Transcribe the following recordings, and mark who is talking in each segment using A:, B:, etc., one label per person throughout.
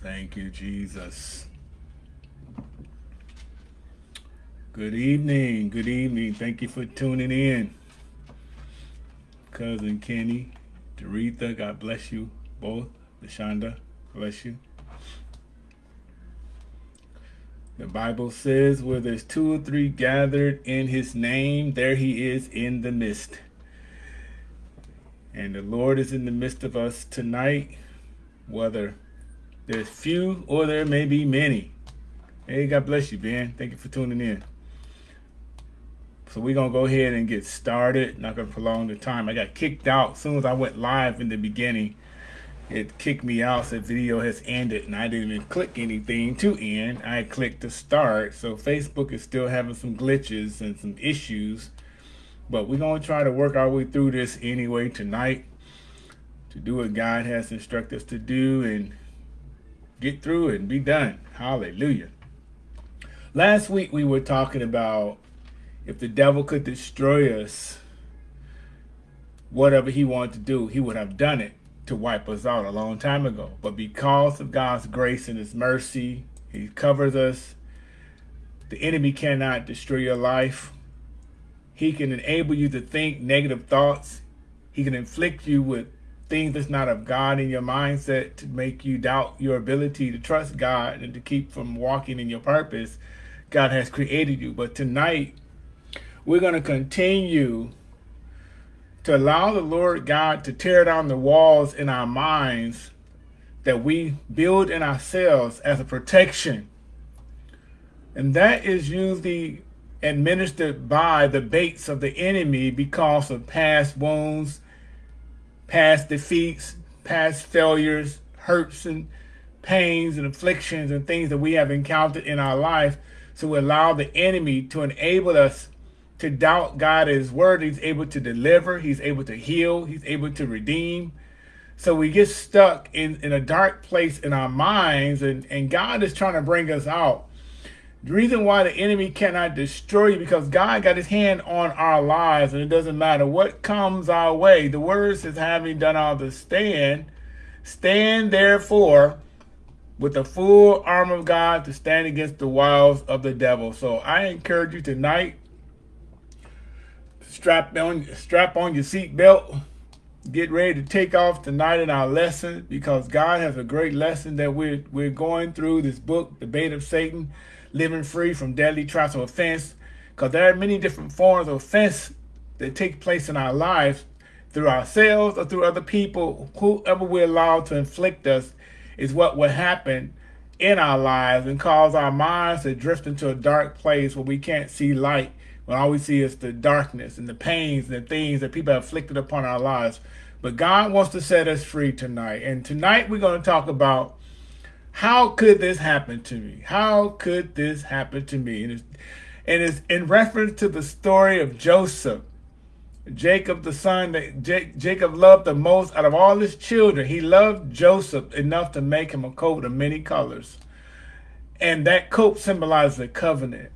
A: Thank you, Jesus. Good evening. Good evening. Thank you for tuning in. Cousin Kenny, Doretha, God bless you both. Lashonda, bless you. The Bible says, where there's two or three gathered in his name, there he is in the midst. And the Lord is in the midst of us tonight, whether there's few or there may be many. Hey, God bless you, Ben. Thank you for tuning in. So we're going to go ahead and get started. Not going to prolong the time. I got kicked out as soon as I went live in the beginning it kicked me out said video has ended and I didn't even click anything to end I clicked to start so Facebook is still having some glitches and some issues but we're going to try to work our way through this anyway tonight to do what God has instructed us to do and get through it and be done hallelujah last week we were talking about if the devil could destroy us whatever he wanted to do he would have done it to wipe us out a long time ago. But because of God's grace and his mercy, he covers us. The enemy cannot destroy your life. He can enable you to think negative thoughts. He can inflict you with things that's not of God in your mindset to make you doubt your ability to trust God and to keep from walking in your purpose God has created you. But tonight, we're going to continue to allow the Lord God to tear down the walls in our minds that we build in ourselves as a protection. And that is usually administered by the baits of the enemy because of past wounds, past defeats, past failures, hurts and pains and afflictions and things that we have encountered in our life. So we allow the enemy to enable us to doubt God is word. He's able to deliver. He's able to heal. He's able to redeem. So we get stuck in, in a dark place in our minds and, and God is trying to bring us out. The reason why the enemy cannot destroy you because God got his hand on our lives and it doesn't matter what comes our way. The word says having done all the stand, stand therefore with the full arm of God to stand against the wiles of the devil. So I encourage you tonight strap on strap on your seatbelt. Get ready to take off tonight in our lesson because God has a great lesson that we're we're going through this book, The Bait of Satan, Living Free from Deadly Traps of Offense. Because there are many different forms of offense that take place in our lives through ourselves or through other people, whoever we allow to inflict us is what will happen in our lives and cause our minds to drift into a dark place where we can't see light when all we see is the darkness and the pains and the things that people have afflicted upon our lives. But God wants to set us free tonight. And tonight we're going to talk about how could this happen to me? How could this happen to me? And it's, and it's in reference to the story of Joseph. Jacob, the son that Jacob loved the most out of all his children. He loved Joseph enough to make him a coat of many colors. And that coat symbolized the covenant.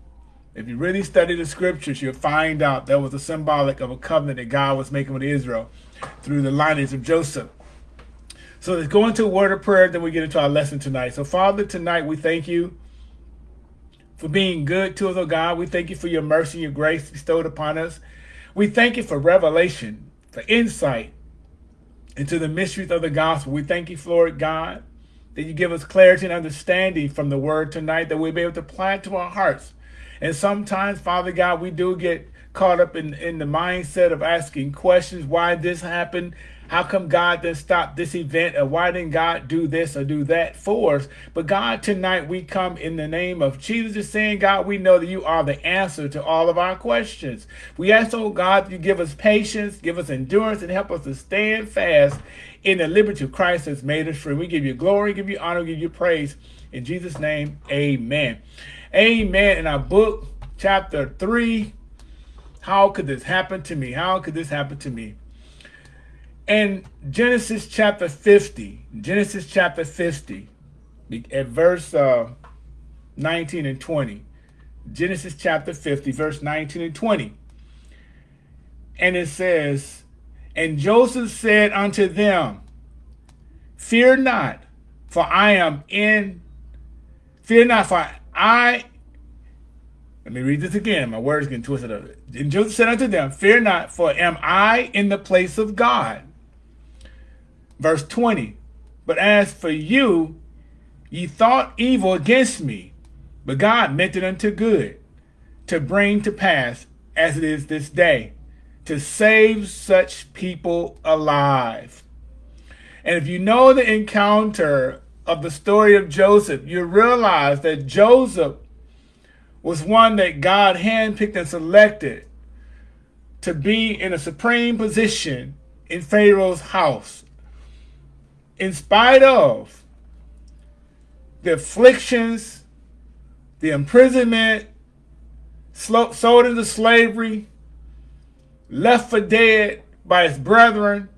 A: If you really study the scriptures, you'll find out that was a symbolic of a covenant that God was making with Israel through the lineage of Joseph. So let's go into a word of prayer, then we get into our lesson tonight. So Father, tonight we thank you for being good to us, oh God. We thank you for your mercy and your grace bestowed upon us. We thank you for revelation, for insight into the mysteries of the gospel. We thank you, Lord God, that you give us clarity and understanding from the word tonight, that we'll be able to apply it to our hearts and sometimes, Father God, we do get caught up in, in the mindset of asking questions. Why this happened? How come God didn't stop this event? Or why didn't God do this or do that for us? But God, tonight we come in the name of Jesus, saying, God, we know that you are the answer to all of our questions. We ask, oh God, you give us patience, give us endurance, and help us to stand fast in the liberty of Christ has made us free. We give you glory, give you honor, give you praise. In Jesus' name, amen. Amen. In our book, chapter 3, how could this happen to me? How could this happen to me? And Genesis chapter 50, Genesis chapter 50, at verse uh, 19 and 20. Genesis chapter 50, verse 19 and 20. And it says, And Joseph said unto them, Fear not, for I am in, fear not, for I, let me read this again, my words getting twisted up. And Joseph said unto them, Fear not, for am I in the place of God? Verse 20, But as for you, ye thought evil against me, but God meant it unto good, to bring to pass, as it is this day, to save such people alive. And if you know the encounter of the story of Joseph, you realize that Joseph was one that God handpicked and selected to be in a supreme position in Pharaoh's house. In spite of the afflictions, the imprisonment, sold into slavery, left for dead by his brethren,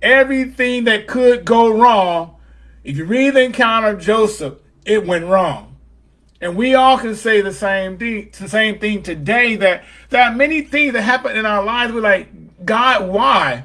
A: everything that could go wrong, if you read the encounter of Joseph, it went wrong. And we all can say the same thing, the same thing today that there are many things that happen in our lives. We're like, God, why?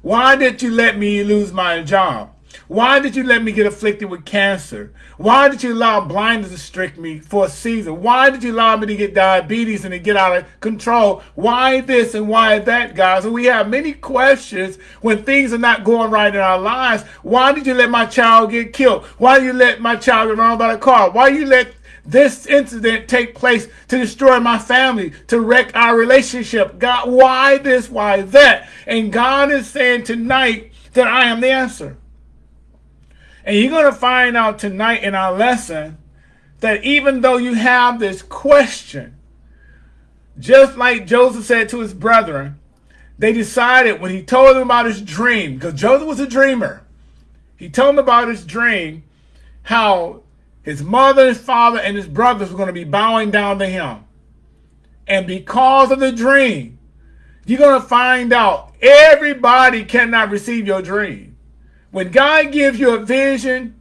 A: Why did you let me lose my job? Why did you let me get afflicted with cancer? Why did you allow blindness to strike me for a season? Why did you allow me to get diabetes and to get out of control? Why this and why that, guys? And we have many questions when things are not going right in our lives. Why did you let my child get killed? Why did you let my child get run by a car? Why you let this incident take place to destroy my family, to wreck our relationship? God, why this? Why that? And God is saying tonight that I am the answer. And you're going to find out tonight in our lesson that even though you have this question, just like Joseph said to his brethren, they decided when he told them about his dream, because Joseph was a dreamer, he told them about his dream, how his mother, his father, and his brothers were going to be bowing down to him. And because of the dream, you're going to find out everybody cannot receive your dream. When God gives you a vision,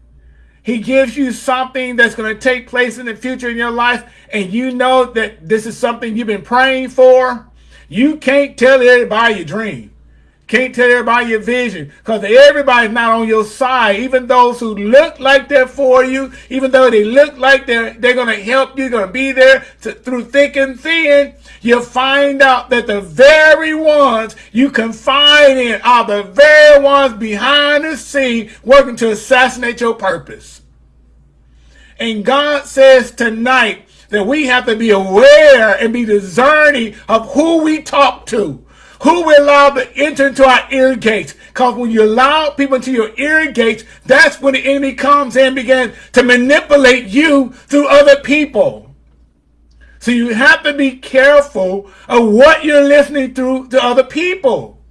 A: he gives you something that's going to take place in the future in your life, and you know that this is something you've been praying for. You can't tell everybody your dream. Can't tell everybody your vision because everybody's not on your side. Even those who look like they're for you, even though they look like they're they're going to help you, going to be there to, through thick and thin, you'll find out that the very ones you confide in are the very ones behind the scene working to assassinate your purpose. And God says tonight that we have to be aware and be discerning of who we talk to who we allow to enter into our ear gates. Because when you allow people into your ear gates, that's when the enemy comes and begins to manipulate you through other people. So you have to be careful of what you're listening through to other people.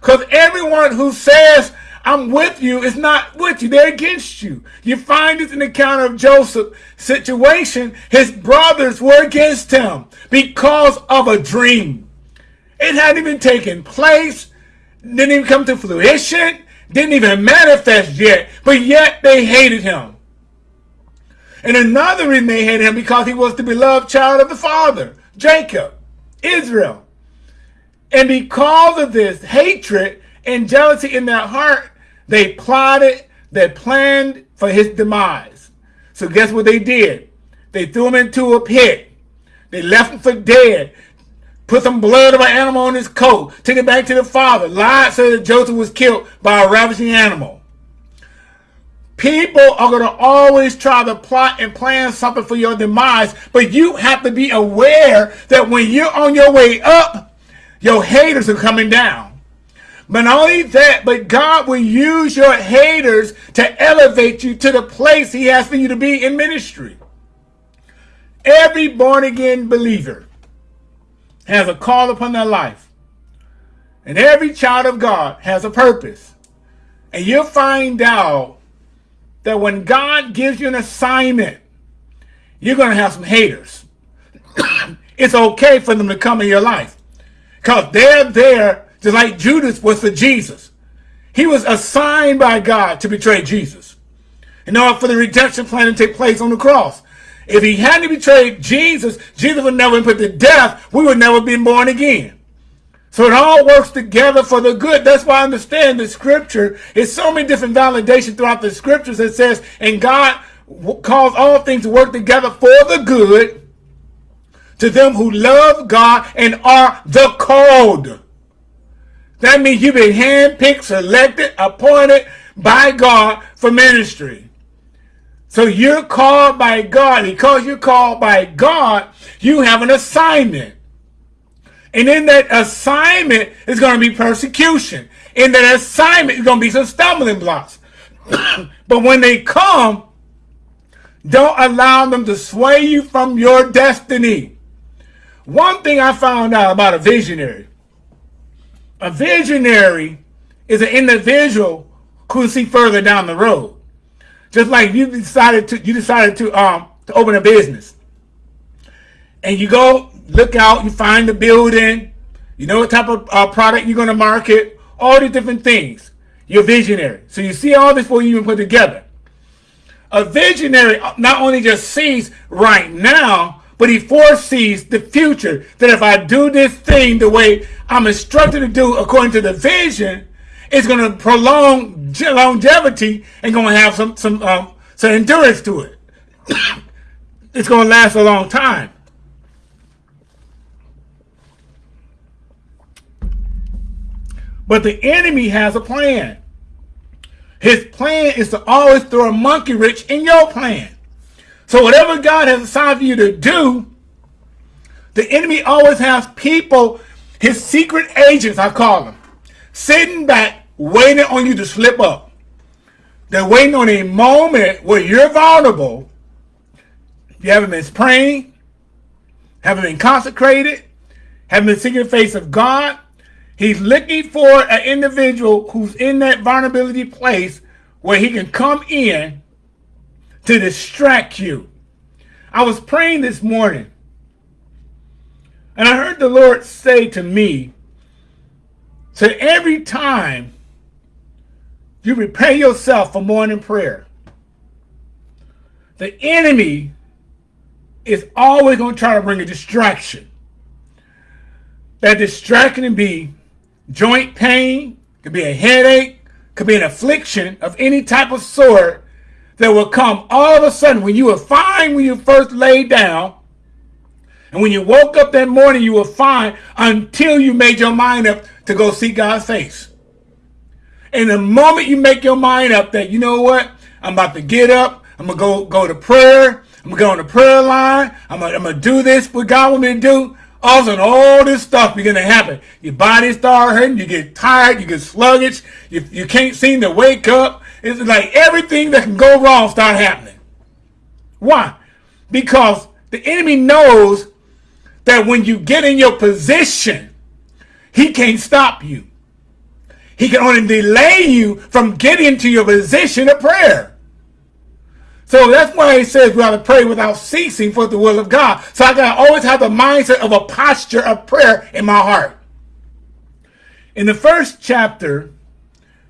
A: Because everyone who says, I'm with you is not with you. They're against you. You find this in the account of Joseph situation. His brothers were against him because of a dream. It hadn't even taken place, didn't even come to fruition, didn't even manifest yet, but yet they hated him. And another reason they hated him because he was the beloved child of the father, Jacob, Israel. And because of this hatred and jealousy in their heart, they plotted, they planned for his demise. So guess what they did? They threw him into a pit. They left him for dead put some blood of an animal on his coat, took it back to the father, lied, said that Joseph was killed by a ravaging animal. People are going to always try to plot and plan something for your demise, but you have to be aware that when you're on your way up, your haters are coming down. But not only that, but God will use your haters to elevate you to the place he has for you to be in ministry. Every born again believer has a call upon their life. And every child of God has a purpose. And you'll find out that when God gives you an assignment, you're going to have some haters. it's okay for them to come in your life. Because they're there just like Judas was for Jesus. He was assigned by God to betray Jesus. In order for the redemption plan to take place on the cross. If he hadn't betrayed Jesus, Jesus would never put to death. We would never been born again. So it all works together for the good. That's why I understand the scripture. It's so many different validation throughout the scriptures that says, and God calls all things to work together for the good to them who love God and are the called. That means you've been handpicked, selected, appointed by God for ministry. So you're called by God. Because you're called by God, you have an assignment. And in that assignment is going to be persecution. In that assignment is going to be some stumbling blocks. but when they come, don't allow them to sway you from your destiny. One thing I found out about a visionary. A visionary is an individual who can see further down the road. Just like you decided to you decided to um to open a business. And you go look out, you find the building, you know what type of uh, product you're going to market, all these different things. You're visionary. So you see all this before you even put together. A visionary not only just sees right now, but he foresees the future. That if I do this thing the way I'm instructed to do according to the vision, it's going to prolong longevity and going to have some some um, some endurance to it. it's going to last a long time. But the enemy has a plan. His plan is to always throw a monkey wrench in your plan. So whatever God has assigned for you to do, the enemy always has people, his secret agents, I call them, sitting back, waiting on you to slip up. They're waiting on a moment where you're vulnerable. You haven't been praying, haven't been consecrated, haven't been seeking the face of God, He's looking for an individual who's in that vulnerability place where he can come in to distract you. I was praying this morning and I heard the Lord say to me, so every time you prepare yourself for morning prayer, the enemy is always going to try to bring a distraction. That distraction can be joint pain, could be a headache, could be an affliction of any type of sort that will come all of a sudden when you were fine when you first laid down. And when you woke up that morning, you were fine until you made your mind up to go see God's face. And the moment you make your mind up that, you know what, I'm about to get up, I'm going to go, go to prayer, I'm going to go on the prayer line, I'm going to do this, what God want me to do, all of a sudden, all this stuff begin to happen. Your body start hurting. You get tired. You get sluggish. You, you can't seem to wake up. It's like everything that can go wrong start happening. Why? Because the enemy knows that when you get in your position, he can't stop you. He can only delay you from getting to your position of prayer. So that's why he says we ought to pray without ceasing for the will of God. So I gotta always have the mindset of a posture of prayer in my heart. In the first chapter,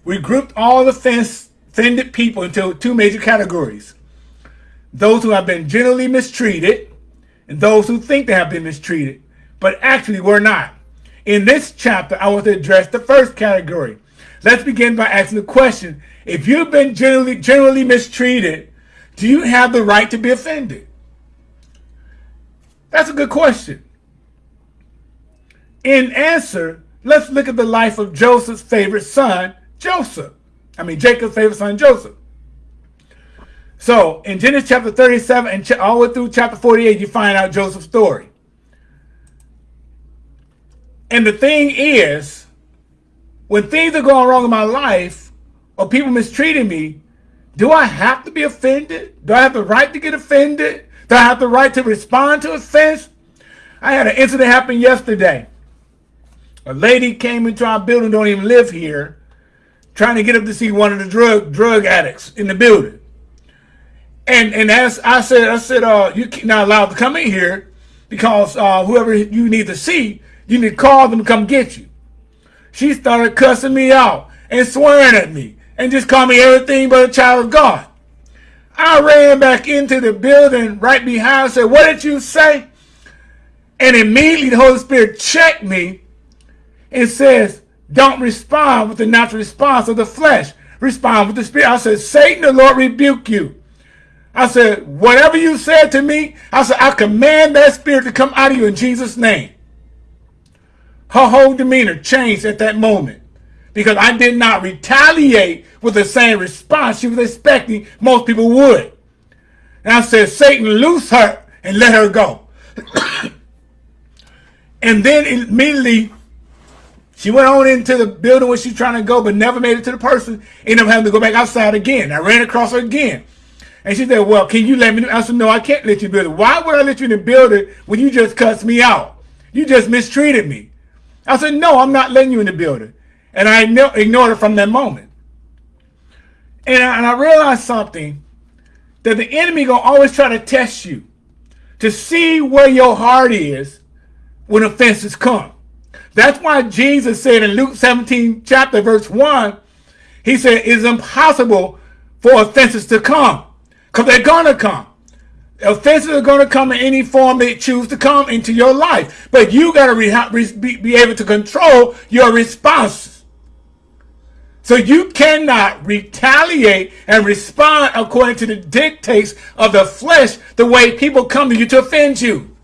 A: we grouped all the offended people into two major categories. Those who have been generally mistreated and those who think they have been mistreated, but actually were not. In this chapter, I want to address the first category. Let's begin by asking the question, if you've been generally, generally mistreated, do you have the right to be offended? That's a good question. In answer, let's look at the life of Joseph's favorite son, Joseph. I mean, Jacob's favorite son, Joseph. So in Genesis chapter 37 and all the way through chapter 48, you find out Joseph's story. And the thing is, when things are going wrong in my life or people mistreating me, do I have to be offended? Do I have the right to get offended? Do I have the right to respond to offense? I had an incident happen yesterday. A lady came into our building, don't even live here, trying to get up to see one of the drug drug addicts in the building. And and as I said, I said, uh, you're not allowed to come in here because uh, whoever you need to see, you need to call them to come get you. She started cussing me out and swearing at me and just call me everything but a child of God. I ran back into the building right behind and said, what did you say? And immediately the Holy Spirit checked me. and says, don't respond with the natural response of the flesh. Respond with the spirit. I said, Satan, the Lord rebuke you. I said, whatever you said to me, I said, I command that spirit to come out of you in Jesus' name. Her whole demeanor changed at that moment because I did not retaliate with the same response she was expecting most people would. And I said, Satan, loose her and let her go. and then immediately she went on into the building where she's trying to go, but never made it to the person. Ended up having to go back outside again. I ran across her again. And she said, well, can you let me I said, no, I can't let you build it. Why would I let you in the building when you just cussed me out? You just mistreated me. I said, no, I'm not letting you in the building. And I ignored it from that moment. And I, and I realized something, that the enemy to always try to test you to see where your heart is when offenses come. That's why Jesus said in Luke 17 chapter verse 1, he said it's impossible for offenses to come because they're going to come. Offenses are going to come in any form they choose to come into your life. But you got to be, be able to control your response. So you cannot retaliate and respond according to the dictates of the flesh the way people come to you to offend you.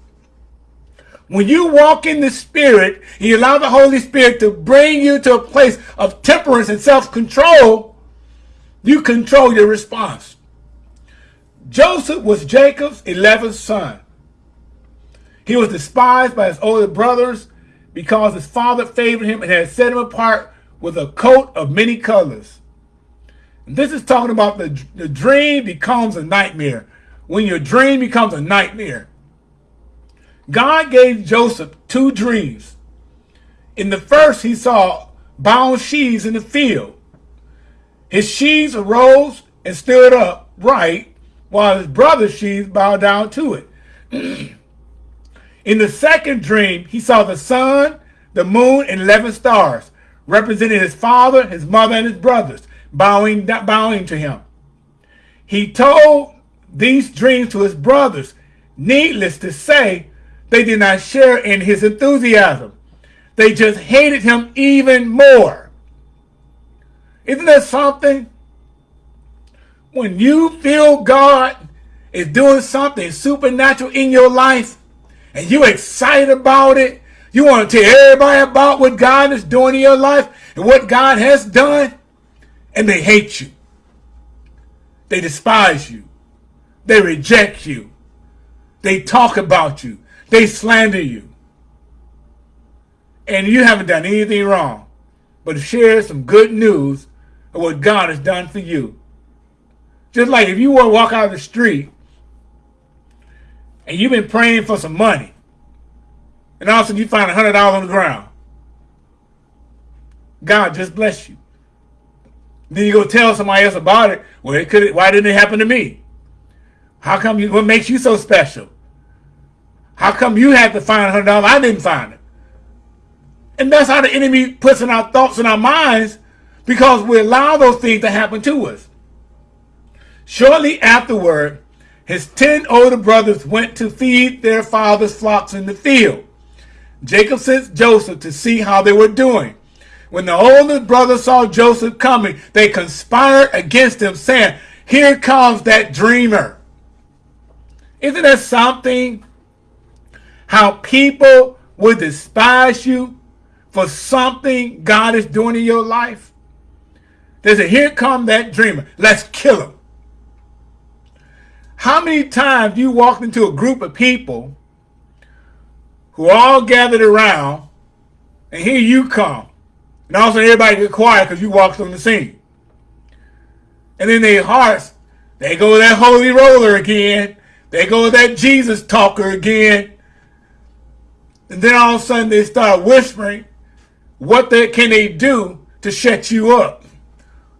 A: When you walk in the Spirit, and you allow the Holy Spirit to bring you to a place of temperance and self-control, you control your response. Joseph was Jacob's 11th son. He was despised by his older brothers because his father favored him and had set him apart with a coat of many colors. And this is talking about the, the dream becomes a nightmare. When your dream becomes a nightmare. God gave Joseph two dreams. In the first, he saw bound sheaves in the field. His sheaves arose and stood up right, while his brother's sheaves bowed down to it. in the second dream, he saw the sun, the moon, and 11 stars representing his father, his mother, and his brothers, bowing, bowing to him. He told these dreams to his brothers. Needless to say, they did not share in his enthusiasm. They just hated him even more. Isn't that something? When you feel God is doing something supernatural in your life and you're excited about it, you want to tell everybody about what God is doing in your life and what God has done, and they hate you. They despise you. They reject you. They talk about you. They slander you. And you haven't done anything wrong but share some good news of what God has done for you. Just like if you want to walk out of the street and you've been praying for some money and all of a sudden you find a $100 on the ground. God just bless you. Then you go tell somebody else about it. Well, it could. Why didn't it happen to me? How come you? What makes you so special? How come you had to find hundred dollars? I didn't find it. And that's how the enemy puts in our thoughts and our minds because we allow those things to happen to us. Shortly afterward, his ten older brothers went to feed their father's flocks in the field. Jacob sent Joseph to see how they were doing. When the older brothers saw Joseph coming, they conspired against him, saying, Here comes that dreamer. Isn't that something? How people would despise you for something God is doing in your life. They say, Here come that dreamer. Let's kill him. How many times you walked into a group of people who all gathered around, and here you come. And all of a sudden everybody get quiet because you walked on the scene. And then their hearts, they go that holy roller again. They go that Jesus talker again. And then all of a sudden they start whispering what they, can they do to shut you up,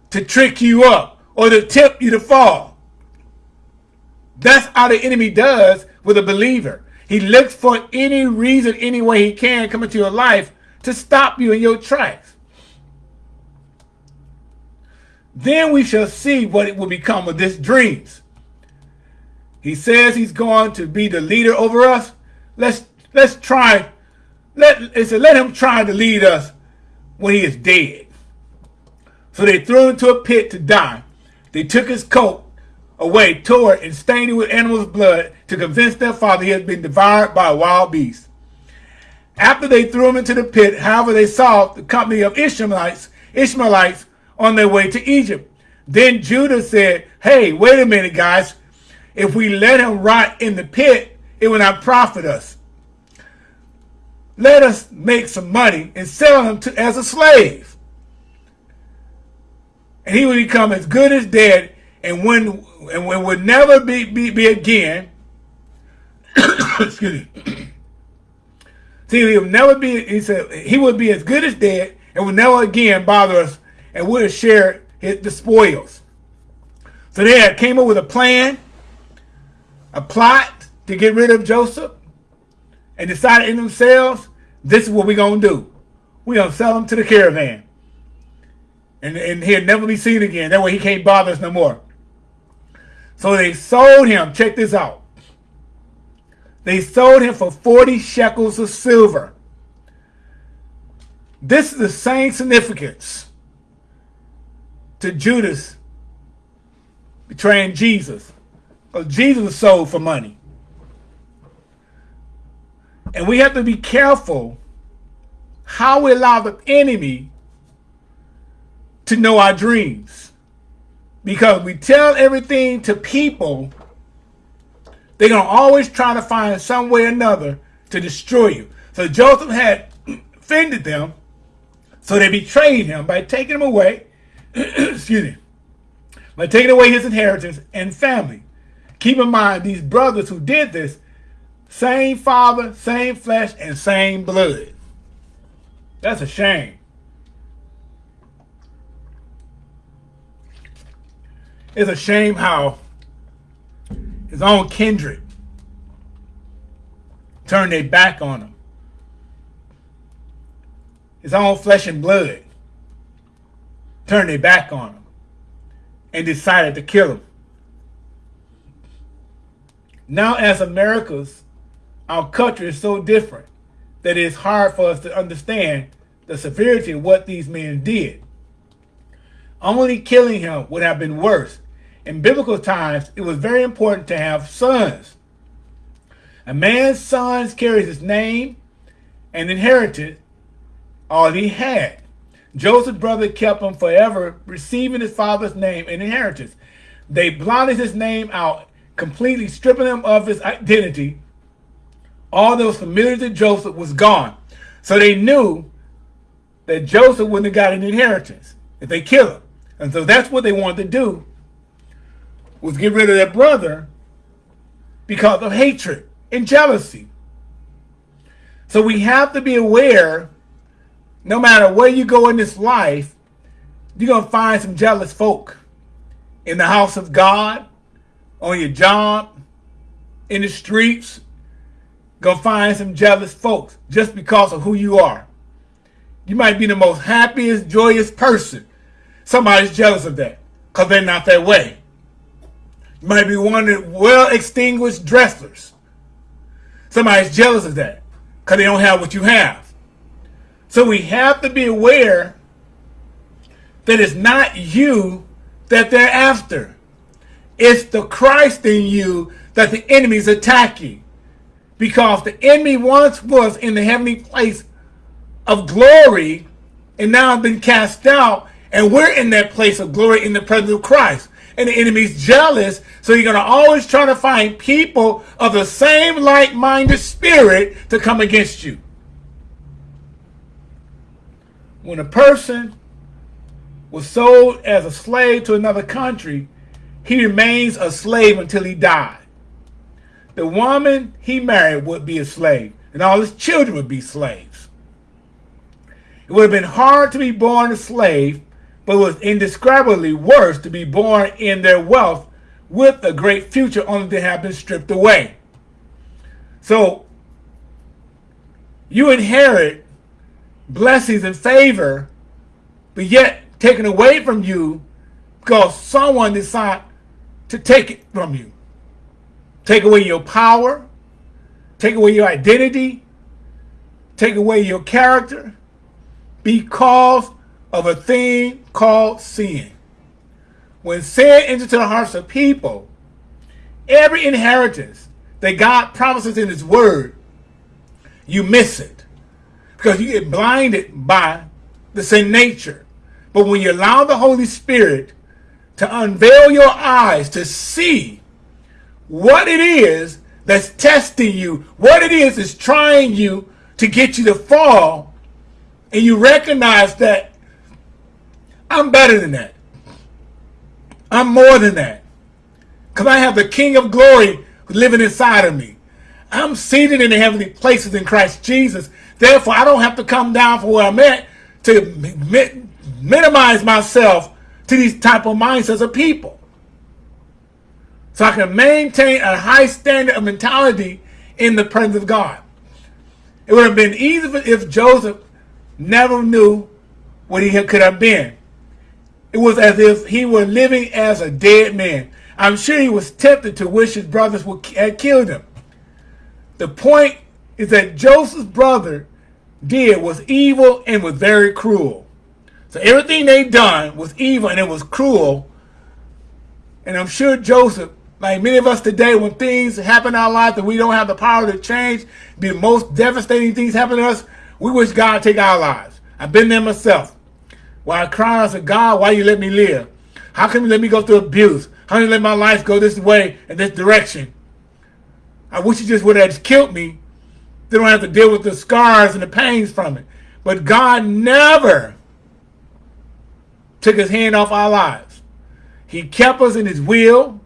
A: to trick you up, or to tempt you to fall. That's how the enemy does with a believer. He looks for any reason, any way he can come into your life to stop you in your tracks. Then we shall see what it will become of this dreams. He says he's going to be the leader over us. Let's let's try. Let let him try to lead us when he is dead. So they threw him into a pit to die. They took his coat away, it, and stained it with animals' blood to convince their father he had been devoured by a wild beast. After they threw him into the pit, however, they saw the company of Ishmaelites, Ishmaelites on their way to Egypt. Then Judah said, Hey, wait a minute, guys. If we let him rot in the pit, it will not profit us. Let us make some money and sell him to, as a slave. And he will become as good as dead and when and when would never be, be, be again. excuse me. See, he will never be, he said, he would be as good as dead and will never again bother us and would share his, the spoils. So they came up with a plan, a plot to get rid of Joseph and decided in themselves, this is what we're going to do. We're to sell him to the caravan. And, and he'll never be seen again. That way he can't bother us no more. So they sold him. Check this out. They sold him for 40 shekels of silver. This is the same significance to Judas betraying Jesus. Because Jesus was sold for money. And we have to be careful how we allow the enemy to know our dreams. Because we tell everything to people, they're going to always try to find some way or another to destroy you. So Joseph had offended them, so they betrayed him by taking him away, excuse me, by taking away his inheritance and family. Keep in mind, these brothers who did this, same father, same flesh, and same blood. That's a shame. It's a shame how his own kindred turned their back on him. His own flesh and blood turned their back on him and decided to kill him. Now, as Americans, our culture is so different that it's hard for us to understand the severity of what these men did. Only killing him would have been worse in biblical times, it was very important to have sons. A man's sons carries his name and inherited all he had. Joseph's brother kept him forever, receiving his father's name and inheritance. They blotted his name out, completely stripping him of his identity. All that was familiar to Joseph was gone. So they knew that Joseph wouldn't have got an inheritance if they kill him. And so that's what they wanted to do was get rid of their brother because of hatred and jealousy. So we have to be aware, no matter where you go in this life, you're going to find some jealous folk in the house of God, on your job, in the streets. Going to find some jealous folks just because of who you are. You might be the most happiest, joyous person. Somebody's jealous of that because they're not that way might be one of the well-extinguished dressers. Somebody's jealous of that because they don't have what you have. So we have to be aware that it's not you that they're after. It's the Christ in you that the enemy's attacking. Because the enemy once was in the heavenly place of glory and now been cast out and we're in that place of glory in the presence of Christ and the enemy's jealous. So you're going to always try to find people of the same like-minded spirit to come against you. When a person was sold as a slave to another country, he remains a slave until he died. The woman he married would be a slave, and all his children would be slaves. It would have been hard to be born a slave but it was indescribably worse to be born in their wealth with a great future only to have been stripped away. So you inherit blessings and favor, but yet taken away from you because someone decided to take it from you. Take away your power, take away your identity, take away your character, because of a thing called sin. When sin enters into the hearts of people, every inheritance that God promises in his word, you miss it. Because you get blinded by the sin nature. But when you allow the Holy Spirit to unveil your eyes to see what it is that's testing you, what it is that's trying you to get you to fall, and you recognize that I'm better than that. I'm more than that. Because I have the King of glory living inside of me. I'm seated in the heavenly places in Christ Jesus. Therefore, I don't have to come down from where I'm at to mi minimize myself to these type of mindsets of people. So I can maintain a high standard of mentality in the presence of God. It would have been easy if Joseph never knew what he could have been. It was as if he were living as a dead man. I'm sure he was tempted to wish his brothers would had killed him. The point is that Joseph's brother did was evil and was very cruel. So everything they done was evil and it was cruel. And I'm sure Joseph, like many of us today, when things happen in our life that we don't have the power to change, the most devastating things happen to us, we wish God take our lives. I've been there myself. While I cry, I said, God, why you let me live? How come you let me go through abuse? How can you let my life go this way and this direction? I wish you just would have killed me. They don't have to deal with the scars and the pains from it. But God never took his hand off our lives. He kept us in his will.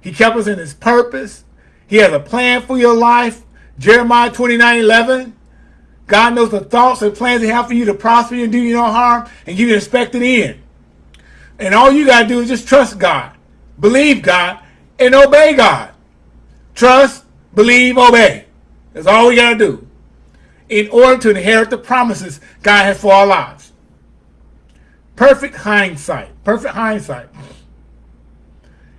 A: He kept us in his purpose. He has a plan for your life. Jeremiah 29, 11. God knows the thoughts and plans he has for you to prosper you and do you no harm and give you an expected end. And all you got to do is just trust God, believe God, and obey God. Trust, believe, obey. That's all we got to do in order to inherit the promises God has for our lives. Perfect hindsight. Perfect hindsight.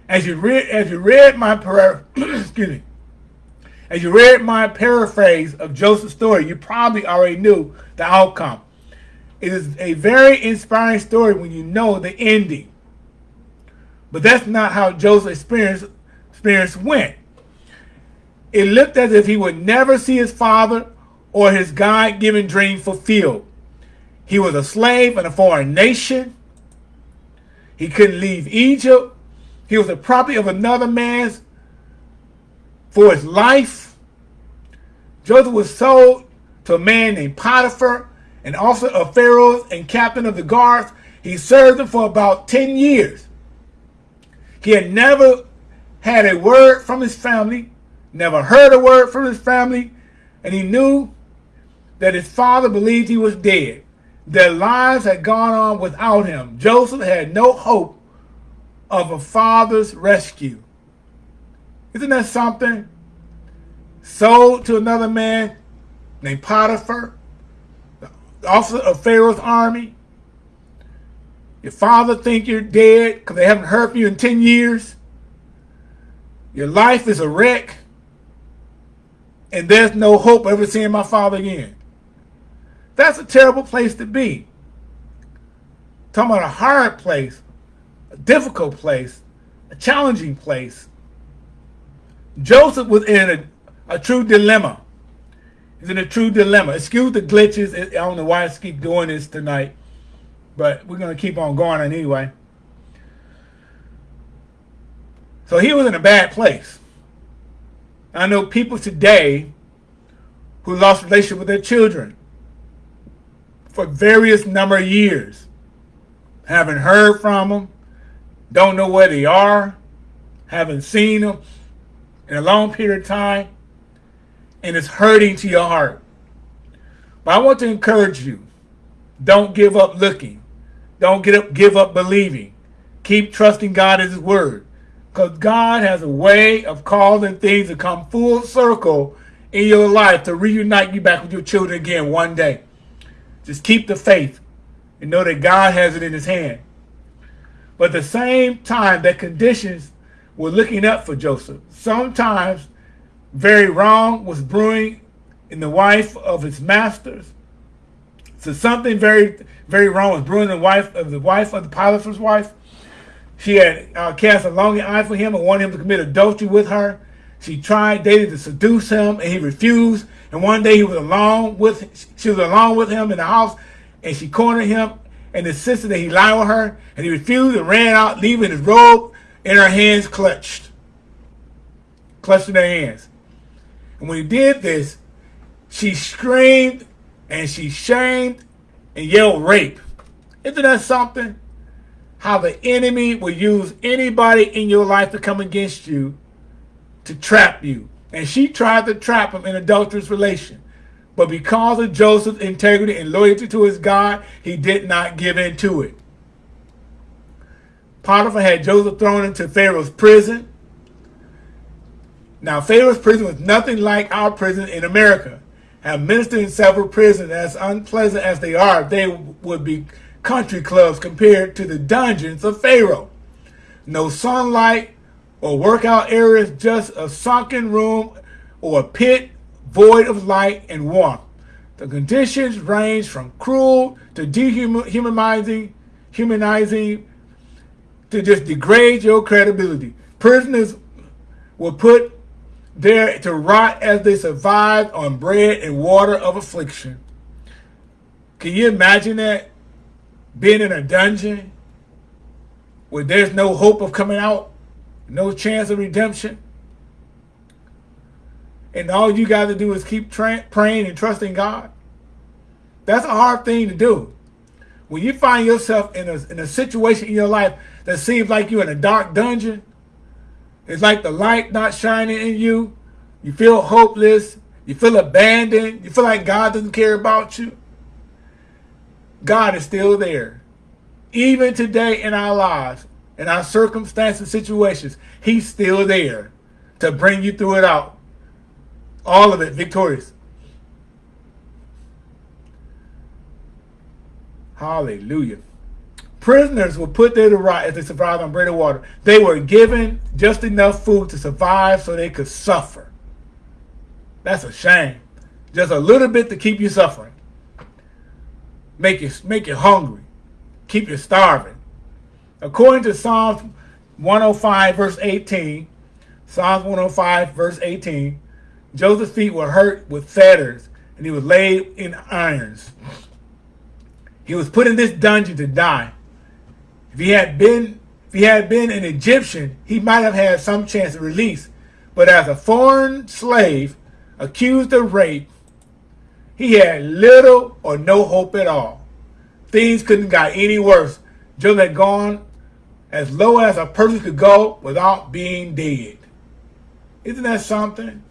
A: As you read, as you read my prayer, excuse me, as you read my paraphrase of Joseph's story, you probably already knew the outcome. It is a very inspiring story when you know the ending. But that's not how Joseph's experience, experience went. It looked as if he would never see his father or his God-given dream fulfilled. He was a slave in a foreign nation. He couldn't leave Egypt. He was the property of another man's for his life. Joseph was sold to a man named Potiphar, an officer of Pharaoh and captain of the guards. He served him for about 10 years. He had never had a word from his family, never heard a word from his family, and he knew that his father believed he was dead. Their lives had gone on without him. Joseph had no hope of a father's rescue. Isn't that something? Sold to another man named Potiphar, officer of Pharaoh's army. Your father think you're dead because they haven't heard from you in 10 years. Your life is a wreck. And there's no hope of ever seeing my father again. That's a terrible place to be. Talking about a hard place, a difficult place, a challenging place. Joseph was in a, a true dilemma. He's in a true dilemma. Excuse the glitches. I don't know why I keep doing this tonight, but we're going to keep on going anyway. So he was in a bad place. I know people today who lost relationship with their children for various number of years. Haven't heard from them, don't know where they are, haven't seen them in a long period of time, and it's hurting to your heart. But I want to encourage you, don't give up looking. Don't get up, give up believing. Keep trusting God as his word. Because God has a way of causing things to come full circle in your life to reunite you back with your children again one day. Just keep the faith and know that God has it in his hand. But at the same time that conditions were looking up for Joseph, sometimes very wrong was brewing in the wife of his masters. So something very, very wrong was brewing. in The wife of the wife of the Potiphar's wife. She had uh, cast a longing eye for him and wanted him to commit adultery with her. She tried daily to seduce him, and he refused. And one day he was alone with she was alone with him in the house, and she cornered him and insisted that he lie with her, and he refused and ran out, leaving his robe in her hands clutched, clutched in her hands. And when he did this, she screamed and she shamed and yelled rape. Isn't that something? How the enemy will use anybody in your life to come against you to trap you. And she tried to trap him in adulterous relation. But because of Joseph's integrity and loyalty to his God, he did not give in to it. Potiphar had Joseph thrown into Pharaoh's prison. Now, Pharaoh's prison was nothing like our prison in America. And ministered in several prisons, as unpleasant as they are, they would be country clubs compared to the dungeons of Pharaoh. No sunlight or workout areas, just a sunken room or a pit void of light and warmth. The conditions range from cruel to dehumanizing, humanizing, to just degrade your credibility. Prisoners were put there to rot as they survived on bread and water of affliction. Can you imagine that? Being in a dungeon where there's no hope of coming out, no chance of redemption. And all you got to do is keep praying and trusting God. That's a hard thing to do. When you find yourself in a, in a situation in your life that seems like you're in a dark dungeon, it's like the light not shining in you. You feel hopeless. You feel abandoned. You feel like God doesn't care about you. God is still there. Even today in our lives, in our circumstances, situations, He's still there to bring you through it out. All of it victorious. Hallelujah. Prisoners were put there to rot as they survived on bread and water. They were given just enough food to survive so they could suffer. That's a shame. Just a little bit to keep you suffering. Make you, make you hungry. Keep you starving. According to Psalms 105 verse 18, Psalms 105 verse 18, Joseph's feet were hurt with fetters and he was laid in irons. He was put in this dungeon to die. If he had been if he had been an Egyptian, he might have had some chance of release. But as a foreign slave accused of rape, he had little or no hope at all. Things couldn't got any worse. Joseph had gone as low as a person could go without being dead. Isn't that something?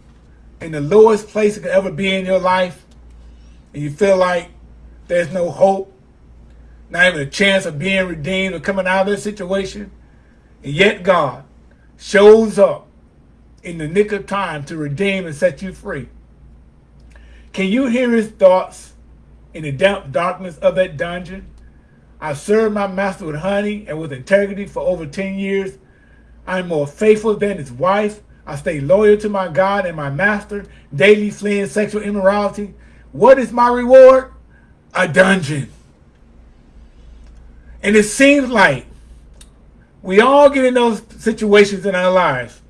A: In the lowest place it could ever be in your life, and you feel like there's no hope, not even a chance of being redeemed or coming out of this situation. And yet God shows up in the nick of time to redeem and set you free. Can you hear his thoughts in the damp darkness of that dungeon? I served my master with honey and with integrity for over 10 years. I'm more faithful than his wife. I stay loyal to my God and my master, daily fleeing sexual immorality. What is my reward? A dungeon. And it seems like we all get in those situations in our lives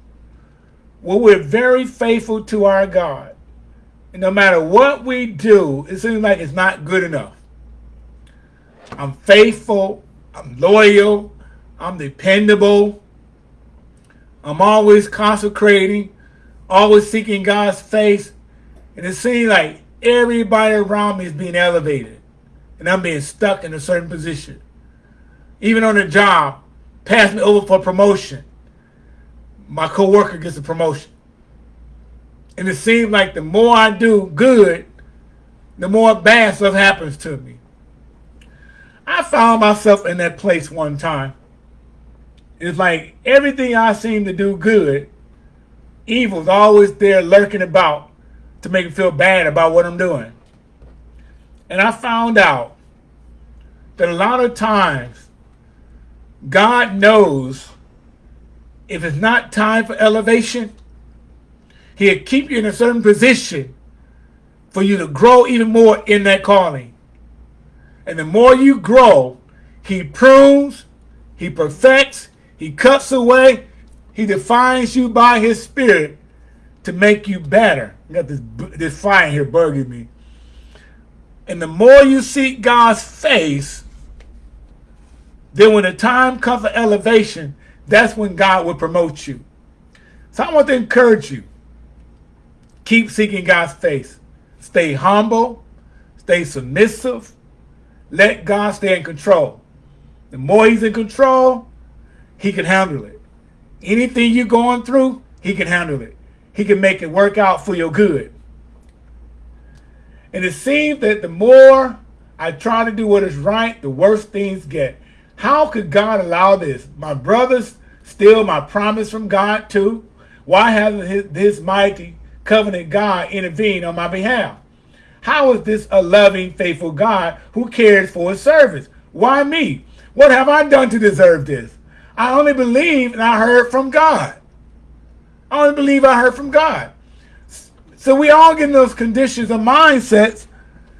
A: where we're very faithful to our God. And no matter what we do, it seems like it's not good enough. I'm faithful. I'm loyal. I'm dependable. I'm always consecrating, always seeking God's face. And it seems like everybody around me is being elevated. And I'm being stuck in a certain position even on the job, pass me over for promotion. My coworker gets a promotion. And it seems like the more I do good, the more bad stuff happens to me. I found myself in that place one time. It's like everything I seem to do good, evil's always there lurking about to make me feel bad about what I'm doing. And I found out that a lot of times God knows if it's not time for elevation, he'll keep you in a certain position for you to grow even more in that calling. And the more you grow, he prunes, he perfects, he cuts away, he defines you by his spirit to make you better. I got this, this fire here bugging me. And the more you seek God's face, then when the time comes for elevation, that's when God will promote you. So I want to encourage you. Keep seeking God's face. Stay humble. Stay submissive. Let God stay in control. The more he's in control, he can handle it. Anything you're going through, he can handle it. He can make it work out for your good. And it seems that the more I try to do what is right, the worse things get. How could God allow this? My brothers steal my promise from God too. Why hasn't his, this mighty covenant God intervened on my behalf? How is this a loving, faithful God who cares for his servants? Why me? What have I done to deserve this? I only believe and I heard from God. I only believe I heard from God. So we all get in those conditions of mindsets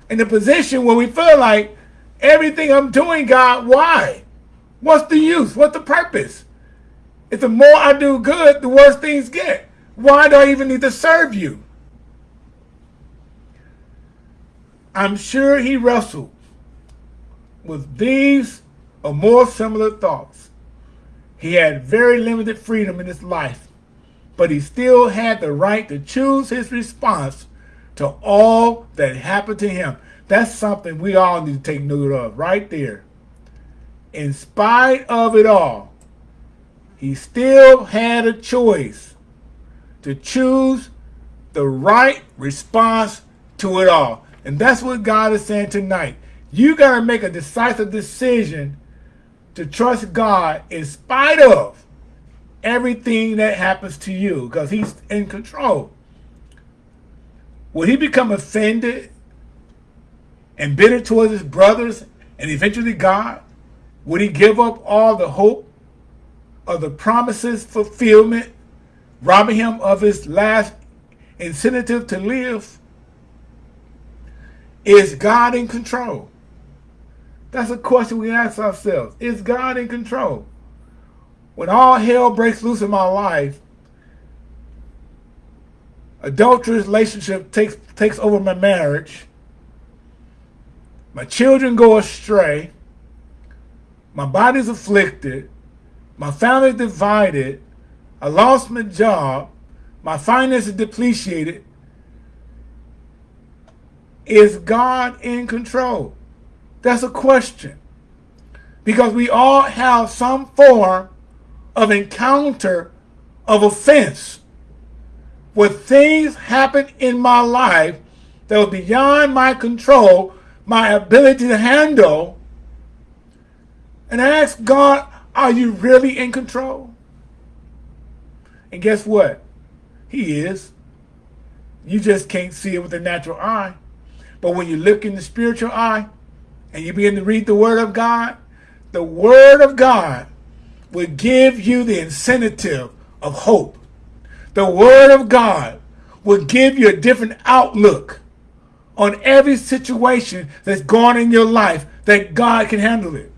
A: in the position where we feel like everything I'm doing, God, why? What's the use? What's the purpose? If the more I do good, the worse things get. Why do I even need to serve you? I'm sure he wrestled with these or more similar thoughts. He had very limited freedom in his life but he still had the right to choose his response to all that happened to him. That's something we all need to take note of right there. In spite of it all, he still had a choice to choose the right response to it all. And that's what God is saying tonight. You got to make a decisive decision to trust God in spite of everything that happens to you because he's in control. Will he become offended and bitter towards his brothers and eventually God? Would he give up all the hope of the promises fulfillment, robbing him of his last incentive to live? Is God in control? That's a question we ask ourselves. Is God in control? when all hell breaks loose in my life, adulterous relationship takes takes over my marriage, my children go astray, my body's afflicted, my family's divided, I lost my job, my finances depleted. Is God in control? That's a question. Because we all have some form of encounter of offense where things happen in my life that were beyond my control, my ability to handle, and ask God, are you really in control? And guess what? He is. You just can't see it with the natural eye. But when you look in the spiritual eye and you begin to read the Word of God, the Word of God will give you the incentive of hope. The Word of God will give you a different outlook on every situation that's going in your life that God can handle it.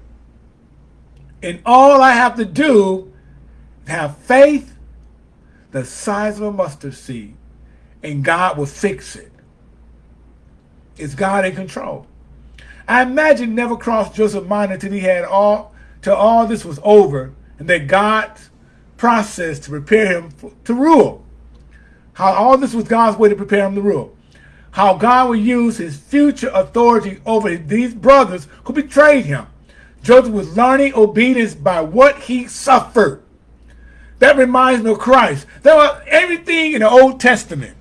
A: And all I have to do have faith the size of a mustard seed, and God will fix it. it. Is God in control? I imagine never crossed Joseph's mind until he had all, till all this was over, and that God's process to prepare him for, to rule. How all this was God's way to prepare him to rule. How God would use his future authority over these brothers who betrayed him. Joseph was learning obedience by what he suffered. That reminds me of Christ. There was everything in the Old Testament.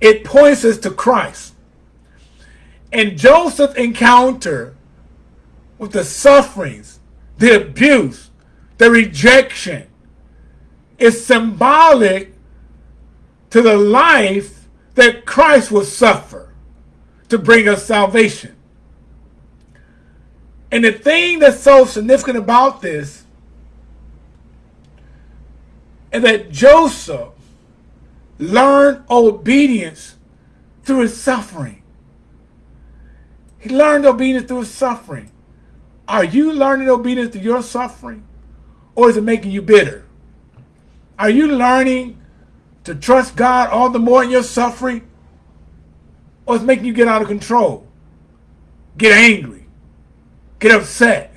A: It points us to Christ. And Joseph's encounter with the sufferings the abuse, the rejection is symbolic to the life that Christ will suffer to bring us salvation. And the thing that's so significant about this is that Joseph learned obedience through his suffering. He learned obedience through his suffering. Are you learning obedience through your suffering? Or is it making you bitter? Are you learning to trust God all the more in your suffering? Or is it making you get out of control? Get angry? Get upset?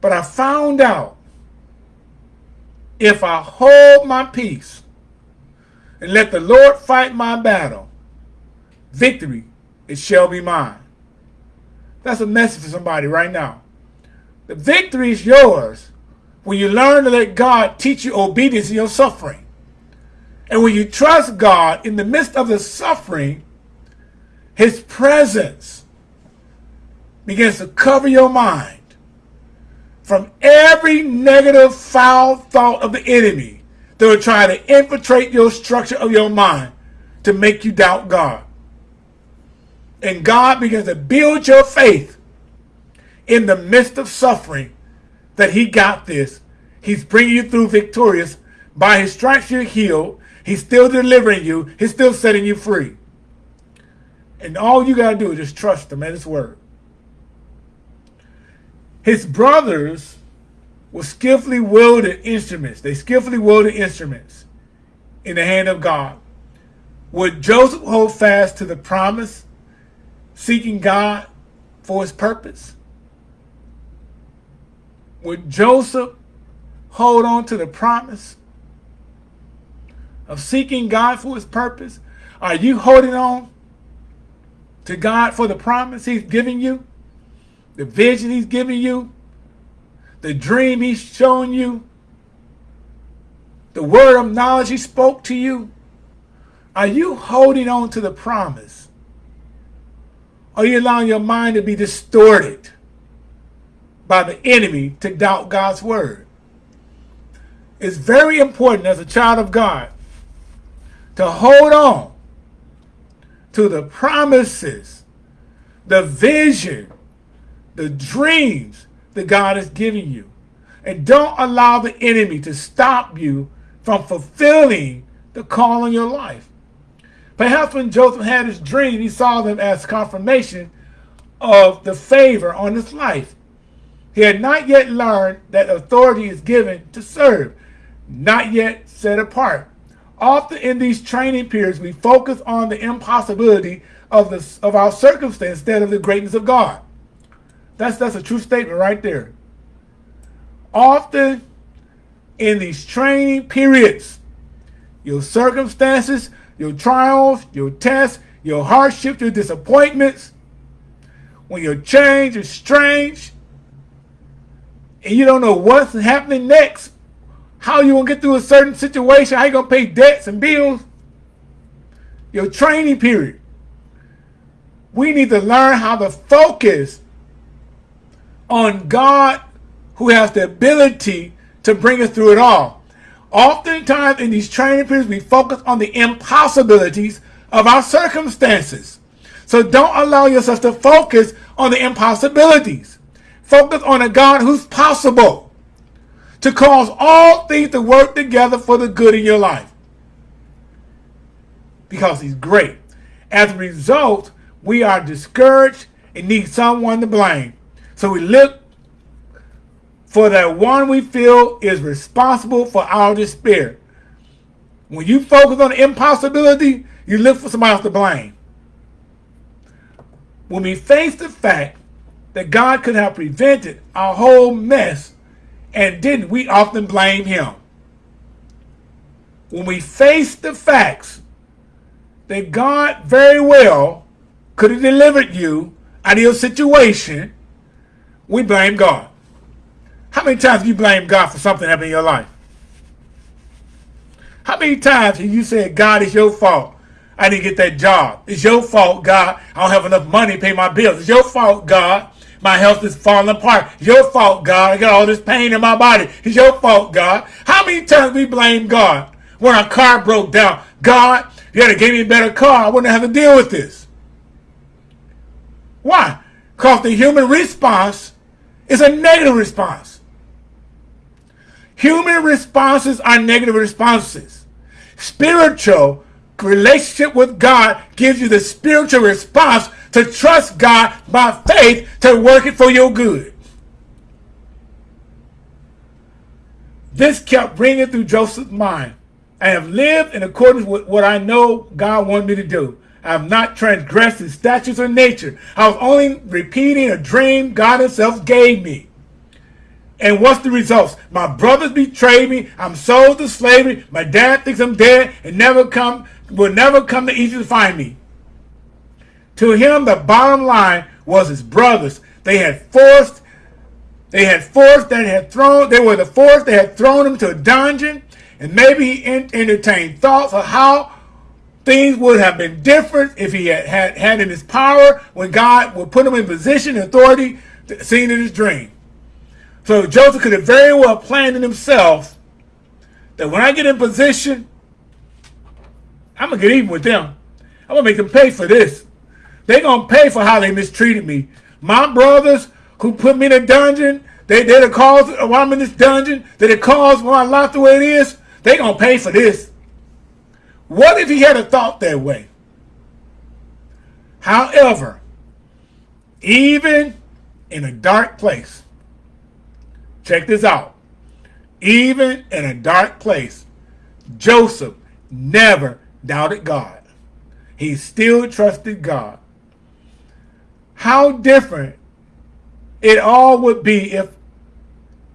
A: But I found out if I hold my peace and let the Lord fight my battle, victory, it shall be mine. That's a message for somebody right now. The victory is yours when you learn to let God teach you obedience in your suffering. And when you trust God in the midst of the suffering, his presence begins to cover your mind from every negative, foul thought of the enemy that will try to infiltrate your structure of your mind to make you doubt God. And God begins to build your faith in the midst of suffering that he got this. He's bringing you through victorious. By his stripes you're healed. He's still delivering you. He's still setting you free. And all you got to do is just trust him at his word. His brothers were skillfully wielded instruments. They skillfully wielded instruments in the hand of God. Would Joseph hold fast to the promise, seeking God for his purpose? Would Joseph hold on to the promise of seeking God for his purpose? Are you holding on to God for the promise he's giving you? The vision he's giving you, the dream he's showing you, the word of knowledge he spoke to you? Are you holding on to the promise? Are you allowing your mind to be distorted by the enemy to doubt God's word? It's very important as a child of God to hold on to the promises, the vision, the dreams that God is giving you. And don't allow the enemy to stop you from fulfilling the call on your life. Perhaps when Joseph had his dream, he saw them as confirmation of the favor on his life. He had not yet learned that authority is given to serve, not yet set apart. Often in these training periods, we focus on the impossibility of, the, of our circumstance instead of the greatness of God. That's that's a true statement right there. Often in these training periods, your circumstances, your trials, your tests, your hardships, your disappointments, when your change is strange, and you don't know what's happening next, how you gonna get through a certain situation, how you gonna pay debts and bills, your training period. We need to learn how to focus on God who has the ability to bring us through it all. Oftentimes in these training periods, we focus on the impossibilities of our circumstances. So don't allow yourself to focus on the impossibilities. Focus on a God who's possible to cause all things to work together for the good in your life. Because he's great. As a result, we are discouraged and need someone to blame. So we look for that one we feel is responsible for our despair. When you focus on the impossibility, you look for somebody else to blame. When we face the fact that God could have prevented our whole mess and didn't, we often blame him. When we face the facts that God very well could have delivered you out of your situation we blame God. How many times you blamed God for something happening in your life? How many times have you said, God, it's your fault. I didn't get that job. It's your fault, God. I don't have enough money to pay my bills. It's your fault, God. My health is falling apart. It's your fault, God. I got all this pain in my body. It's your fault, God. How many times we blame God when our car broke down? God, you had to give me a better car. I wouldn't have to deal with this. Why? Because the human response it's a negative response. Human responses are negative responses. Spiritual relationship with God gives you the spiritual response to trust God by faith to work it for your good. This kept ringing through Joseph's mind. I have lived in accordance with what I know God wanted me to do. I have not transgressed the statutes of nature. I was only repeating a dream God himself gave me. And what's the results? My brothers betrayed me. I'm sold to slavery. My dad thinks I'm dead and never come will never come to Egypt to find me. To him, the bottom line was his brothers. They had forced, they had forced, that had thrown, they were the force, that had thrown him to a dungeon. And maybe he entertained thoughts of how things would have been different if he had had, had in his power when God would put him in position and authority seen in his dream. So Joseph could have very well planned in himself that when I get in position, I'm going to get even with them. I'm going to make them pay for this. They're going to pay for how they mistreated me. My brothers who put me in a dungeon, they, they're the cause why I'm in this dungeon. They're the cause why my life the way it is. They're going to pay for this. What if he had a thought that way? However, even in a dark place, check this out. Even in a dark place, Joseph never doubted God. He still trusted God. How different it all would be if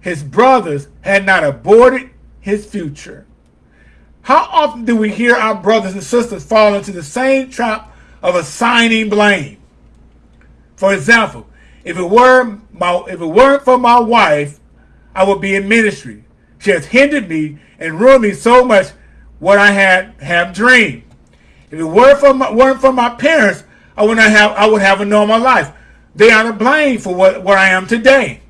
A: his brothers had not aborted his future. How often do we hear our brothers and sisters fall into the same trap of assigning blame? For example, if it were my if it weren't for my wife, I would be in ministry. She has hindered me and ruined me so much what I had have dreamed. If it weren't for my, weren't for my parents, I would not have I would have a normal life. They are to blame for what, what I am today.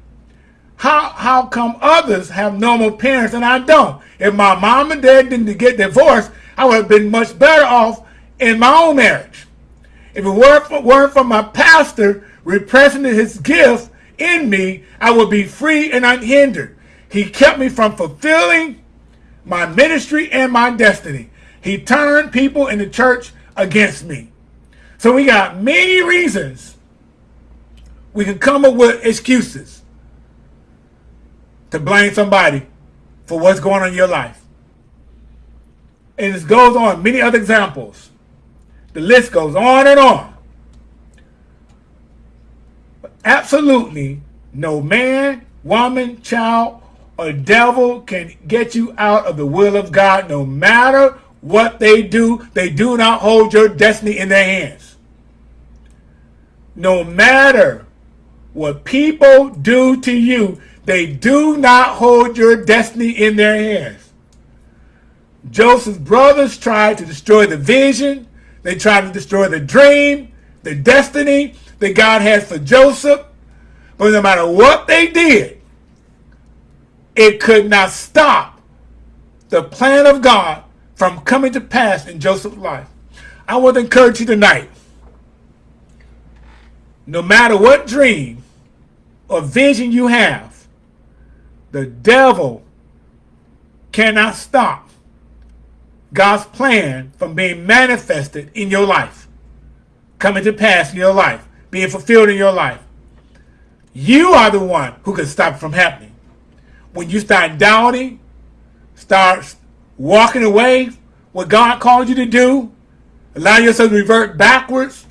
A: How how come others have normal parents and I don't? If my mom and dad didn't get divorced, I would have been much better off in my own marriage. If it weren't for, weren't for my pastor repressing his gift in me, I would be free and unhindered. He kept me from fulfilling my ministry and my destiny. He turned people in the church against me. So we got many reasons we can come up with excuses to blame somebody for what's going on in your life. And this goes on, many other examples. The list goes on and on. But absolutely no man, woman, child, or devil can get you out of the will of God no matter what they do. They do not hold your destiny in their hands. No matter what people do to you, they do not hold your destiny in their hands. Joseph's brothers tried to destroy the vision. They tried to destroy the dream, the destiny that God had for Joseph. But no matter what they did, it could not stop the plan of God from coming to pass in Joseph's life. I want to encourage you tonight. No matter what dream or vision you have, the devil cannot stop God's plan from being manifested in your life, coming to pass in your life, being fulfilled in your life. You are the one who can stop it from happening when you start doubting, start walking away what God called you to do, allow yourself to revert backwards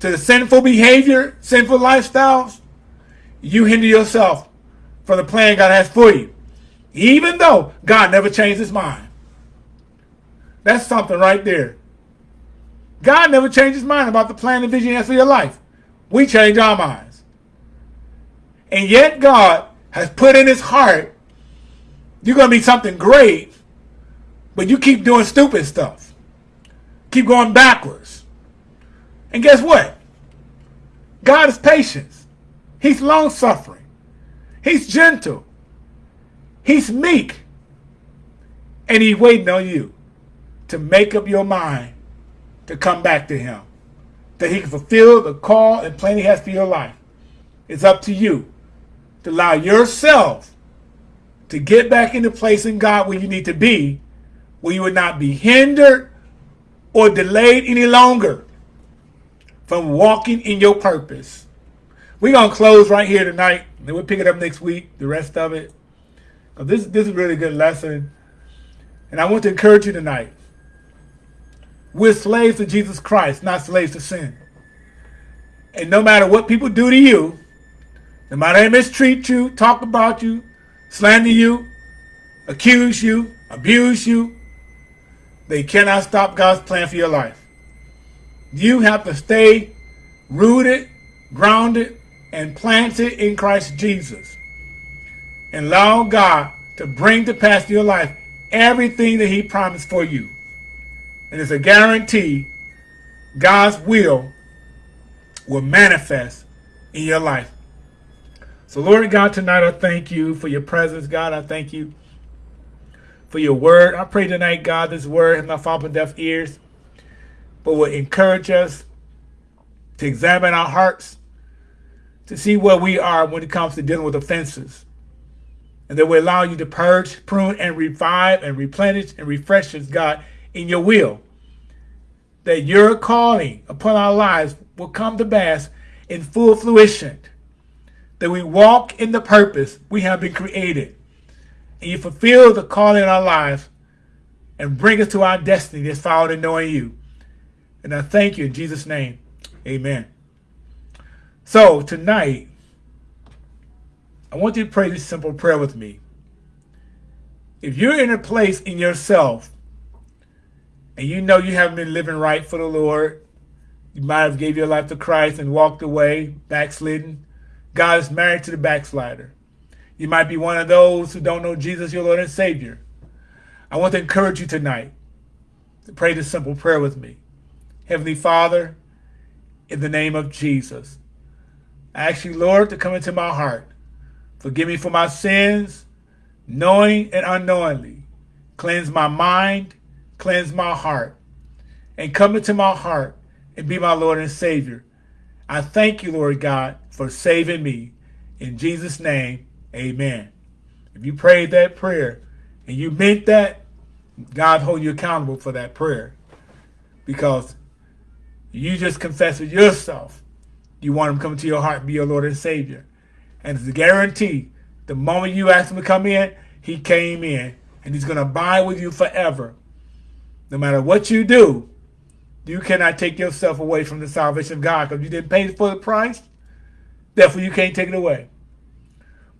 A: to the sinful behavior, sinful lifestyles, you hinder yourself from the plan God has for you. Even though God never changed his mind. That's something right there. God never changed his mind about the plan and vision he has for your life. We change our minds. And yet God has put in his heart, you're going to be something great, but you keep doing stupid stuff. Keep going backwards. And guess what? God is patient. He's long-suffering. He's gentle. He's meek. And he's waiting on you to make up your mind to come back to him. That he can fulfill the call and plan he has for your life. It's up to you to allow yourself to get back into place in God where you need to be, where you would not be hindered or delayed any longer from walking in your purpose. We're going to close right here tonight, and we'll pick it up next week, the rest of it. Cause This, this is a really good lesson. And I want to encourage you tonight. We're slaves to Jesus Christ, not slaves to sin. And no matter what people do to you, no matter they mistreat you, talk about you, slander you, accuse you, abuse you, they cannot stop God's plan for your life. You have to stay rooted, grounded, and planted in Christ Jesus. And allow God to bring to pass your life everything that he promised for you. And it's a guarantee God's will will manifest in your life. So Lord God, tonight I thank you for your presence, God. I thank you for your word. I pray tonight, God, this word has not fallen deaf ears, but will encourage us to examine our hearts, to see where we are when it comes to dealing with offenses. And that will allow you to purge, prune, and revive, and replenish, and refresh us, God, in your will. That your calling upon our lives will come to pass in full fruition. That we walk in the purpose we have been created. And you fulfill the calling in our lives and bring us to our destiny that's found in knowing you. And I thank you in Jesus' name. Amen. So tonight, I want you to pray this simple prayer with me. If you're in a place in yourself and you know you haven't been living right for the Lord, you might have gave your life to Christ and walked away, backslidden. God is married to the backslider. You might be one of those who don't know Jesus, your Lord and Savior. I want to encourage you tonight to pray this simple prayer with me. Heavenly Father, in the name of Jesus, I ask you, Lord, to come into my heart. Forgive me for my sins, knowing and unknowingly. Cleanse my mind, cleanse my heart, and come into my heart and be my Lord and Savior. I thank you, Lord God, for saving me. In Jesus' name, amen. If you prayed that prayer and you meant that, God hold you accountable for that prayer because you just confess with yourself you want him to come into your heart be your Lord and Savior. And it's a guarantee the moment you ask him to come in, he came in and he's going to abide with you forever. No matter what you do, you cannot take yourself away from the salvation of God because you didn't pay for the price. Therefore, you can't take it away.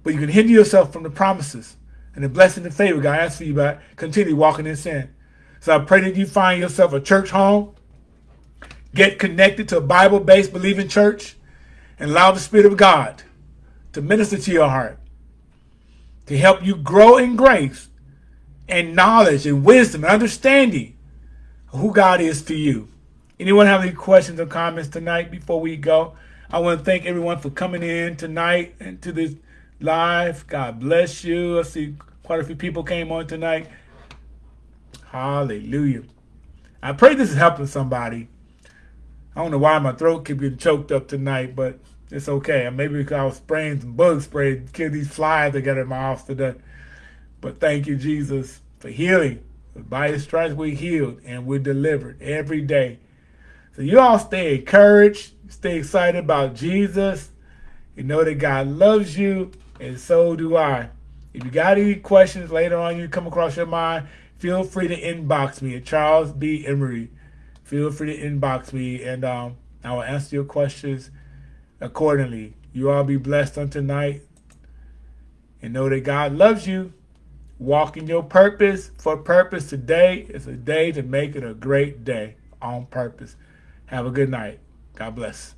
A: But you can hinder yourself from the promises and the blessing and favor God has for you by continue walking in sin. So I pray that you find yourself a church home, get connected to a Bible-based believing church, and allow the Spirit of God to minister to your heart, to help you grow in grace and knowledge and wisdom and understanding of who God is to you. Anyone have any questions or comments tonight before we go? I want to thank everyone for coming in tonight and to this live. God bless you. I see quite a few people came on tonight. Hallelujah. I pray this is helping somebody. I don't know why my throat keeps getting choked up tonight, but it's okay. Maybe because I was spraying some bug spray to kill these flies that got in my house today. But thank you, Jesus, for healing. By his stripes we healed and we're delivered every day. So you all stay encouraged, stay excited about Jesus. You know that God loves you, and so do I. If you got any questions later on you come across your mind, feel free to inbox me at Charles B. Emery. Feel free to inbox me, and um, I will answer your questions accordingly. You all be blessed on tonight, and know that God loves you. Walk in your purpose for purpose today is a day to make it a great day on purpose. Have a good night. God bless.